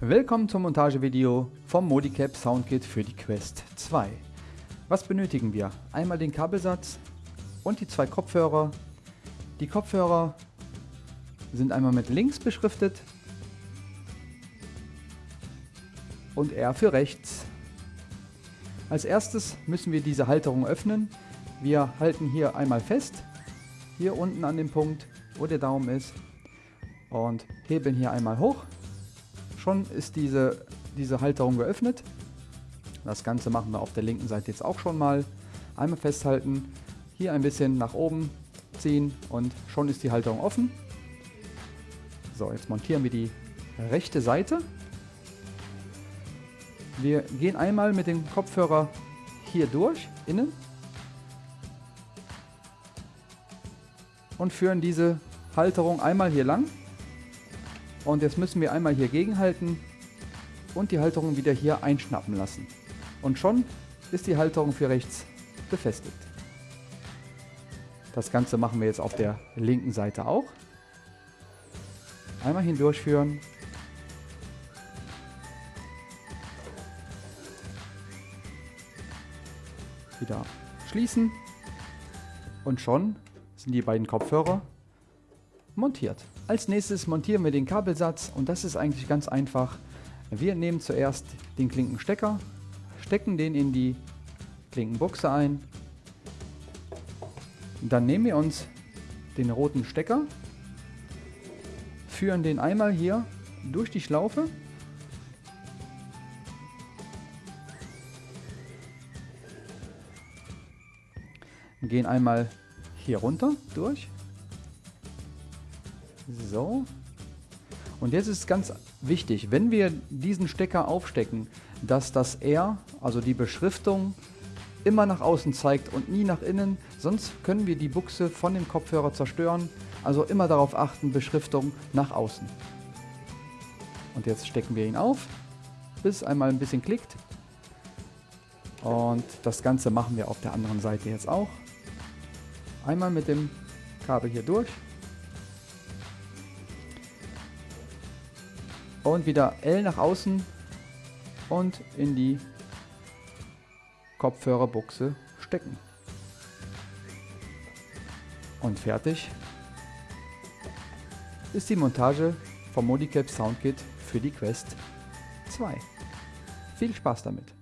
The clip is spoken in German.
Willkommen zum Montagevideo vom Modicap Soundkit für die Quest 2. Was benötigen wir? Einmal den Kabelsatz und die zwei Kopfhörer. Die Kopfhörer sind einmal mit links beschriftet und R für rechts. Als erstes müssen wir diese Halterung öffnen. Wir halten hier einmal fest, hier unten an dem Punkt, wo der Daumen ist und heben hier einmal hoch Schon ist diese, diese Halterung geöffnet. Das Ganze machen wir auf der linken Seite jetzt auch schon mal. Einmal festhalten, hier ein bisschen nach oben ziehen und schon ist die Halterung offen. So, jetzt montieren wir die rechte Seite. Wir gehen einmal mit dem Kopfhörer hier durch, innen. Und führen diese Halterung einmal hier lang. Und jetzt müssen wir einmal hier gegenhalten und die Halterung wieder hier einschnappen lassen. Und schon ist die Halterung für rechts befestigt. Das Ganze machen wir jetzt auf der linken Seite auch. Einmal hindurchführen. Wieder schließen. Und schon sind die beiden Kopfhörer montiert. Als nächstes montieren wir den Kabelsatz und das ist eigentlich ganz einfach. Wir nehmen zuerst den Klinkenstecker, stecken den in die Klinkenbuchse ein. Dann nehmen wir uns den roten Stecker, führen den einmal hier durch die Schlaufe gehen einmal hier runter durch so. Und jetzt ist ganz wichtig, wenn wir diesen Stecker aufstecken, dass das R, also die Beschriftung, immer nach außen zeigt und nie nach innen, sonst können wir die Buchse von dem Kopfhörer zerstören. Also immer darauf achten, Beschriftung nach außen. Und jetzt stecken wir ihn auf, bis einmal ein bisschen klickt. Und das Ganze machen wir auf der anderen Seite jetzt auch. Einmal mit dem Kabel hier durch. Und wieder L nach außen und in die Kopfhörerbuchse stecken. Und fertig ist die Montage vom Modicap Soundkit für die Quest 2. Viel Spaß damit!